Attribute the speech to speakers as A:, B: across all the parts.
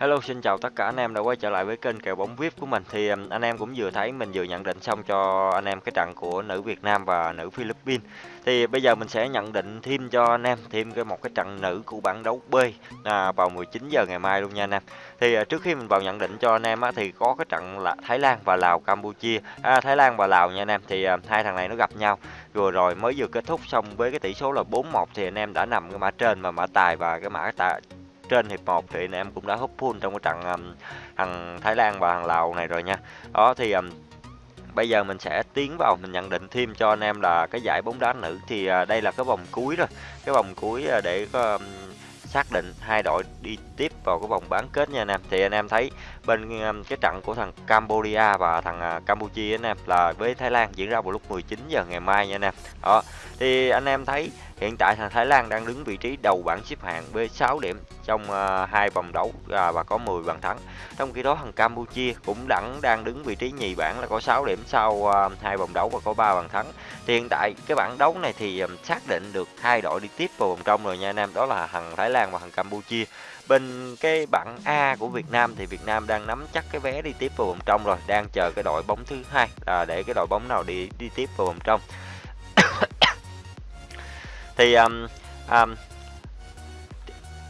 A: Hello, xin chào tất cả anh em đã quay trở lại với kênh kèo bóng VIP của mình. Thì um, anh em cũng vừa thấy mình vừa nhận định xong cho anh em cái trận của nữ Việt Nam và nữ Philippines. Thì bây giờ mình sẽ nhận định thêm cho anh em thêm cái một cái trận nữ của bảng đấu B à, vào 19 giờ ngày mai luôn nha anh em. Thì à, trước khi mình vào nhận định cho anh em á, thì có cái trận là Thái Lan và Lào Campuchia. À, Thái Lan và Lào nha anh em. Thì à, hai thằng này nó gặp nhau vừa rồi mới vừa kết thúc xong với cái tỷ số là 4-1 thì anh em đã nằm cái mã trên mà mã tài và cái mã tài trên hiệp 1 thì anh em cũng đã hút full trong cái trận um, thằng Thái Lan và thằng Lào này rồi nha. Đó thì um, bây giờ mình sẽ tiến vào mình nhận định thêm cho anh em là cái giải bóng đá nữ thì uh, đây là cái vòng cuối rồi. Cái vòng cuối uh, để có um, xác định hai đội đi tiếp vào cái vòng bán kết nha anh em. Thì anh em thấy bên um, cái trận của thằng Cambodia và thằng à, Campuchia anh em là với Thái Lan diễn ra vào lúc 19 giờ ngày mai nha anh em. Đó. Thì anh em thấy hiện tại thằng Thái Lan đang đứng vị trí đầu bảng xếp hạng với 6 điểm trong ờ, hai vòng đấu à, và có 10 bàn thắng. Trong khi đó thằng Campuchia cũng đẳng đang đứng vị trí nhì bảng là có 6 điểm sau ờ, hai vòng đấu và có 3 bàn thắng. Thì hiện tại cái bảng đấu này thì xác định được hai đội đi tiếp vào vòng trong rồi nha anh em, đó là thằng Thái Lan và thằng Campuchia. Bên cái bảng A của Việt Nam thì Việt Nam đang nắm chắc cái vé đi tiếp vào vòng trong rồi, đang chờ cái đội bóng thứ hai là để cái đội bóng nào đi đi tiếp vào vòng trong thì um, um,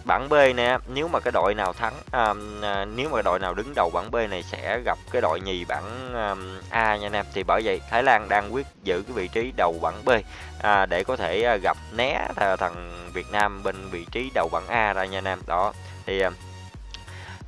A: bảng B nè nếu mà cái đội nào thắng um, à, nếu mà đội nào đứng đầu bảng B này sẽ gặp cái đội nhì bảng um, A nha anh em. Thì bởi vậy Thái Lan đang quyết giữ cái vị trí đầu bảng B à, để có thể uh, gặp né thằng Việt Nam bên vị trí đầu bảng A ra nha anh em. Đó thì uh,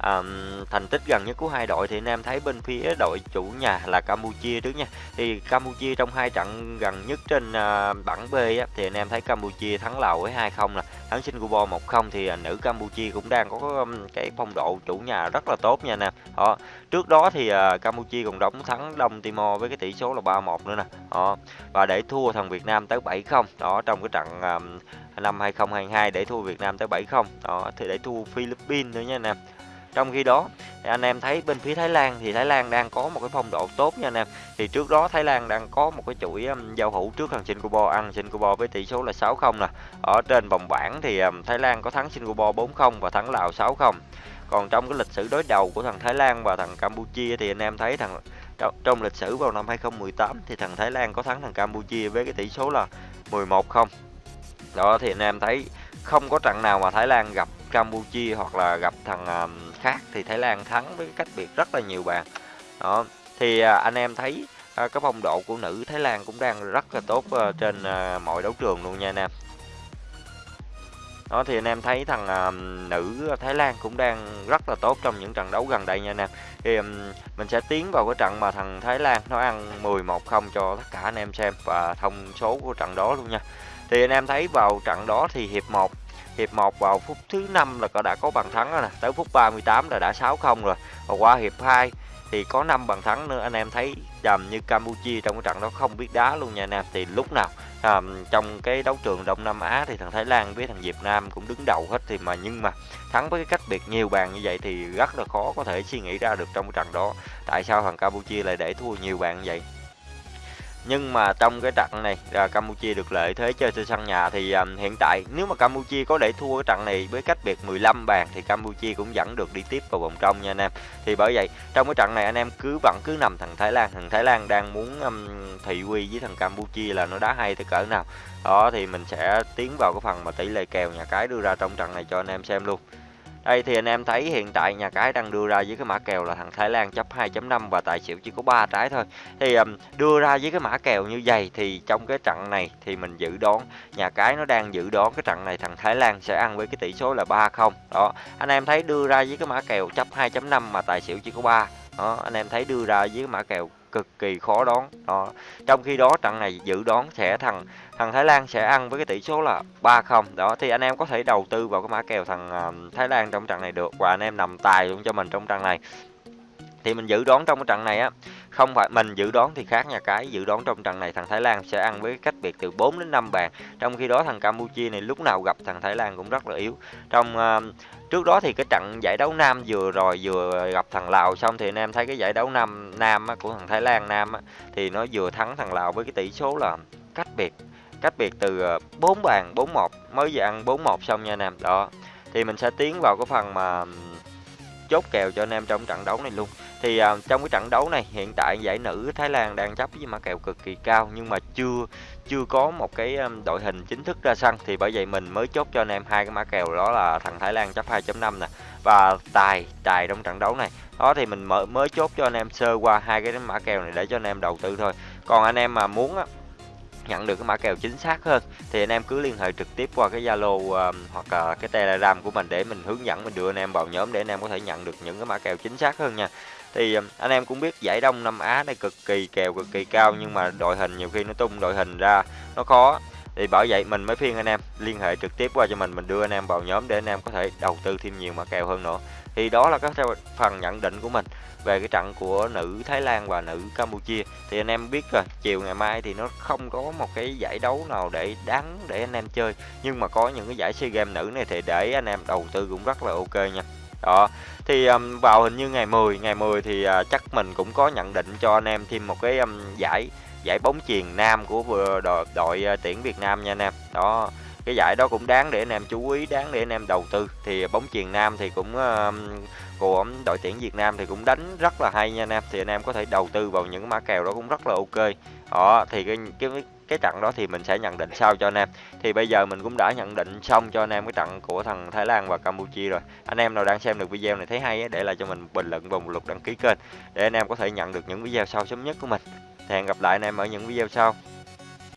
A: à, thành tích gần nhất của hai đội thì anh em thấy bên phía đội chủ nhà là Campuchia trước nha. Thì Campuchia trong hai trận gần nhất trên à, bảng B á, thì anh em thấy Campuchia thắng Lào với 2-0 là thắng Singapore 1-0 thì à, nữ Campuchia cũng đang có cái phong độ chủ nhà rất là tốt nha nè. Họ trước đó thì à, Campuchia còn đóng thắng Đông Timor với cái tỷ số là 3-1 nữa nè. Đó và để thua thằng Việt Nam tới 7-0 đó trong cái trận à, năm 2022 để thua Việt Nam tới 7-0 đó thì để thua Philippines nữa nha anh em trong khi đó anh em thấy bên phía Thái Lan thì Thái Lan đang có một cái phong độ tốt nha anh em. Thì trước đó Thái Lan đang có một cái chuỗi um, giao hữu trước thằng Singapore ăn Singapore với tỷ số là 6-0 nè. Ở trên vòng bảng thì um, Thái Lan có thắng Singapore 4-0 và thắng Lào 6-0 còn trong cái lịch sử đối đầu của thằng Thái Lan và thằng Campuchia thì anh em thấy thằng trong lịch sử vào năm 2018 thì thằng Thái Lan có thắng thằng Campuchia với cái tỷ số là 11-0 đó thì anh em thấy không có trận nào mà Thái Lan gặp Campuchia hoặc là gặp thằng um, khác thì Thái Lan thắng với cách biệt rất là nhiều bàn. Đó, thì à, anh em thấy à, cái phong độ của nữ Thái Lan cũng đang rất là tốt ờ, trên à, mọi đấu trường luôn nha anh em. Đó, thì anh em thấy thằng nữ Thái Lan cũng đang rất là tốt trong những trận đấu gần đây nha anh em. Thì mình sẽ tiến vào cái trận mà thằng Thái Lan nó ăn 11 0 cho tất cả anh em xem và thông số của trận đó luôn nha. Thì anh em thấy vào trận đó thì hiệp 1 hiệp 1 vào phút thứ năm là đã có bàn thắng rồi nè. Tới phút 38 là đã 6-0 rồi. Và qua hiệp 2 thì có 5 bàn thắng nữa. Anh em thấy dầm như Campuchia trong cái trận đó không biết đá luôn nha anh em. Thì lúc nào à, trong cái đấu trường Đông Nam Á thì thằng Thái Lan với thằng Việt Nam cũng đứng đầu hết thì mà nhưng mà thắng với cái cách biệt nhiều bàn như vậy thì rất là khó có thể suy nghĩ ra được trong cái trận đó. Tại sao thằng Campuchia lại để thua nhiều bàn như vậy? Nhưng mà trong cái trận này là Campuchia được lợi thế chơi trên sân nhà thì um, hiện tại nếu mà Campuchia có để thua cái trận này với cách biệt 15 bàn thì Campuchia cũng vẫn được đi tiếp vào vòng trong nha anh em. Thì bởi vậy trong cái trận này anh em cứ vẫn cứ nằm thằng Thái Lan. Thằng Thái Lan đang muốn um, thị uy với thằng Campuchia là nó đá hay tới cỡ nào. Đó thì mình sẽ tiến vào cái phần mà tỷ lệ kèo nhà cái đưa ra trong trận này cho anh em xem luôn đây thì anh em thấy hiện tại nhà cái đang đưa ra với cái mã kèo là thằng Thái Lan chấp 2.5 và tài xỉu chỉ có 3 trái thôi. Thì um, đưa ra với cái mã kèo như vậy thì trong cái trận này thì mình dự đoán nhà cái nó đang dự đoán cái trận này thằng Thái Lan sẽ ăn với cái tỷ số là 3-0. Đó, anh em thấy đưa ra với cái mã kèo chấp 2.5 mà tài xỉu chỉ có 3. Đó, anh em thấy đưa ra với cái mã kèo cực kỳ khó đoán. Đó. Trong khi đó trận này dự đoán sẽ thằng thằng Thái Lan sẽ ăn với cái tỷ số là 3-0 đó thì anh em có thể đầu tư vào cái mã kèo thằng uh, Thái Lan trong trận này được và anh em nằm tài luôn cho mình trong trận này. Thì mình dự đoán trong cái trận này á không phải mình dự đoán thì khác nhà cái dự đoán trong trận này thằng Thái Lan sẽ ăn với cách biệt từ 4 đến 5 bàn. Trong khi đó thằng Campuchia này lúc nào gặp thằng Thái Lan cũng rất là yếu. Trong uh, trước đó thì cái trận giải đấu nam vừa rồi vừa gặp thằng Lào xong thì anh em thấy cái giải đấu nam nam của thằng Thái Lan nam thì nó vừa thắng thằng Lào với cái tỷ số là cách biệt cách biệt từ ờ, 4 bàn 4-1 mới vừa ăn 4-1 xong nha anh em. Đó thì mình sẽ tiến vào cái phần mà chốt kèo cho anh em trong trận đấu này luôn. Thì à, trong cái trận đấu này hiện tại giải nữ Thái Lan đang chấp với mã kèo cực kỳ cao nhưng mà chưa chưa có một cái đội hình chính thức ra sân. Thì bởi vậy mình mới chốt cho anh em hai cái mã kèo đó là thằng Thái Lan chấp 2.5 nè và tài tài trong trận đấu này. Đó thì mình mới mới chốt cho anh em sơ qua hai cái mã kèo này để cho anh em đầu tư thôi. Còn anh em mà muốn á, nhận được cái mã kèo chính xác hơn thì anh em cứ liên hệ trực tiếp qua cái Zalo uh, hoặc là cái Telegram của mình để mình hướng dẫn mình đưa anh em vào nhóm để anh em có thể nhận được những cái mã kèo chính xác hơn nha. Thì um, anh em cũng biết giải Đông Nam Á này cực kỳ kèo, cực kỳ cao, nhưng mà đội hình nhiều khi nó tung đội hình ra nó khó. Thì bởi vậy mình mới phiên anh em liên hệ trực tiếp qua cho mình mình đưa anh em vào nhóm để anh em có thể đầu tư thêm nhiều mã kèo hơn nữa. Thì đó là các phần nhận định của mình về cái trận của nữ Thái Lan và nữ Campuchia thì anh em biết rồi, chiều ngày mai thì nó không có một cái giải đấu nào để đáng để anh em chơi nhưng mà có những cái giải SEA Games nữ này thì để anh em đầu tư cũng rất là ok nha đó. Thì um, vào hình như ngày 10 ngày 10 thì uh, chắc mình cũng có nhận định cho anh em thêm một cái um, giải giải bóng chuyền nam của đội, đội uh, tuyển Việt Nam nha anh em. Đó cái giải đó cũng đáng để anh em chú ý đáng để anh em đầu tư. Thì à, bóng chuyền nam thì cũng uh, của đội tuyển Việt Nam thì cũng đánh rất là hay nha anh em. Thì anh em có thể đầu tư vào những mã kèo đó cũng rất là ok. Đó thì cái cái cái trận đó thì mình sẽ nhận định sau cho anh em. Thì bây giờ mình cũng đã nhận định xong cho anh em cái trận của thằng Thái Lan và Campuchia rồi. Anh em nào đang xem được video này thấy hay để lại cho mình bình luận và một lượt đăng ký kênh, để anh em có thể nhận được những video sau sớm nhất của mình. Thì hẹn gặp lại anh em ở những video sau.